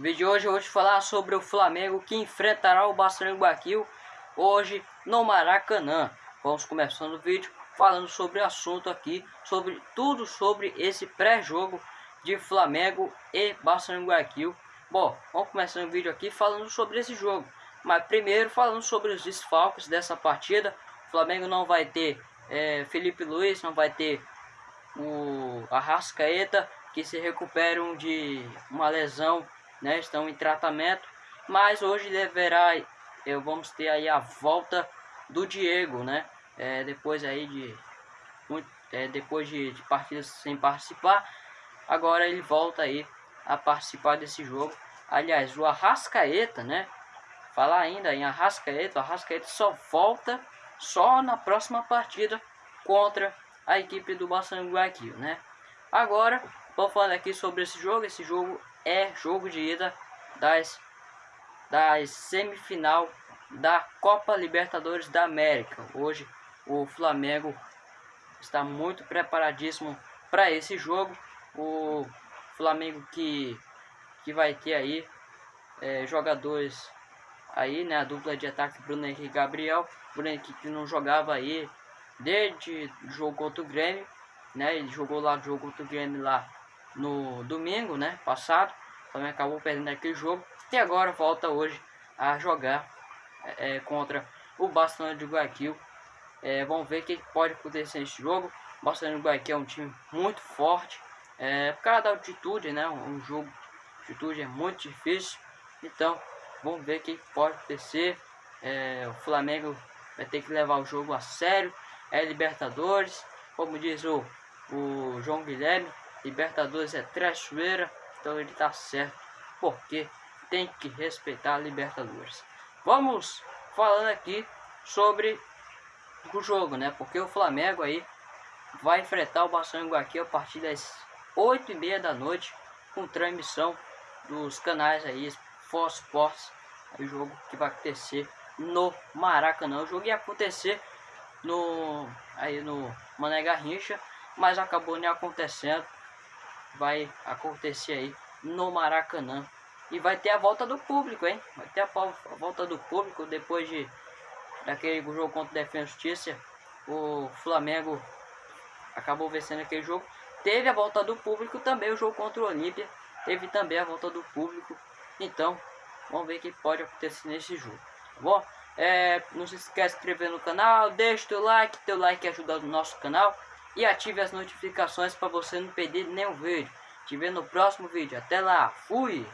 No vídeo de hoje eu vou te falar sobre o Flamengo que enfrentará o Barcelona Guaquil hoje no Maracanã. Vamos começando o vídeo falando sobre o assunto aqui, sobre tudo sobre esse pré-jogo de Flamengo e Barcelona Guaquil. Bom, vamos começar o vídeo aqui falando sobre esse jogo. Mas primeiro falando sobre os desfalques dessa partida. O Flamengo não vai ter é, Felipe Luiz, não vai ter o Arrascaeta, que se recuperam de uma lesão, né, estão em tratamento, mas hoje deverá, eu vamos ter aí a volta do Diego, né, é, depois aí de é, depois de, de partidas sem participar, agora ele volta aí a participar desse jogo. Aliás, o Arrascaeta, né, falar ainda em Arrascaeta, o Arrascaeta só volta só na próxima partida contra a equipe do Barcelona né? Agora, vou falar aqui sobre esse jogo. Esse jogo é jogo de ida das, das semifinal da Copa Libertadores da América. Hoje, o Flamengo está muito preparadíssimo para esse jogo. O Flamengo que, que vai ter aí é, jogadores aí, né? A dupla de ataque Bruno Henrique e Gabriel. Bruno Henrique que não jogava aí desde jogo contra o Grêmio, né? Ele jogou lá o jogo contra o Grêmio lá no domingo, né? Passado, também acabou perdendo aquele jogo e agora volta hoje a jogar é, é contra o Barcelona de Guayaquil. É, vamos ver o que pode acontecer nesse jogo. O Barcelona de Guayaquil é um time muito forte, é, por causa da altitude, né? Um jogo de altitude é muito difícil, então vamos ver o que pode acontecer. É, o Flamengo vai ter que levar o jogo a sério é Libertadores, como diz o, o João Guilherme, Libertadores é trechoeira, então ele tá certo, porque tem que respeitar a Libertadores. Vamos falando aqui sobre o jogo, né? Porque o Flamengo aí vai enfrentar o Barcelona aqui a partir das 8 e meia da noite com transmissão dos canais aí Fox Sports, o jogo que vai acontecer no Maracanã. O jogo ia acontecer no aí no Mané Garrincha, mas acabou nem acontecendo. Vai acontecer aí no Maracanã. E vai ter a volta do público, hein? Vai ter a, a volta do público depois de daquele jogo contra o Defesa Justiça. O Flamengo acabou vencendo aquele jogo. Teve a volta do público também, o jogo contra o Olímpia. Teve também a volta do público. Então, vamos ver o que pode acontecer nesse jogo. Tá bom? É, não se esquece de se inscrever no canal, deixa o teu like, teu like ajuda o nosso canal e ative as notificações para você não perder nenhum vídeo. Te ver no próximo vídeo. Até lá, fui!